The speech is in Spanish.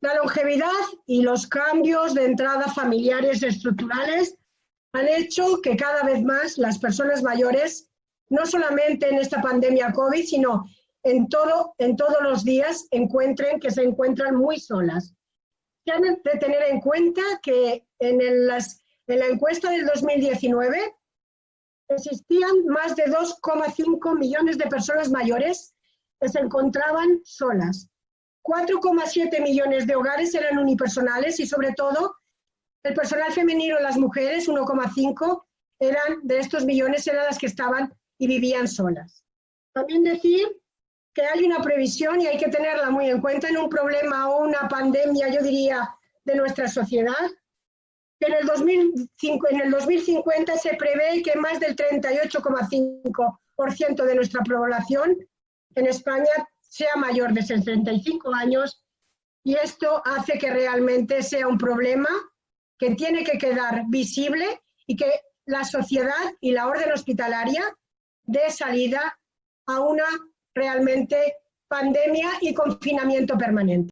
La longevidad y los cambios de entrada familiares estructurales han hecho que cada vez más las personas mayores, no solamente en esta pandemia COVID, sino en, todo, en todos los días, encuentren que se encuentran muy solas. Hay de tener en cuenta que en, las, en la encuesta del 2019 existían más de 2,5 millones de personas mayores que se encontraban solas. 4,7 millones de hogares eran unipersonales y sobre todo el personal femenino, las mujeres, 1,5 eran de estos millones eran las que estaban y vivían solas. También decir que hay una previsión y hay que tenerla muy en cuenta en un problema o una pandemia, yo diría, de nuestra sociedad, en el, 2005, en el 2050 se prevé que más del 38,5% de nuestra población en España sea mayor de 65 años y esto hace que realmente sea un problema que tiene que quedar visible y que la sociedad y la orden hospitalaria dé salida a una realmente pandemia y confinamiento permanente.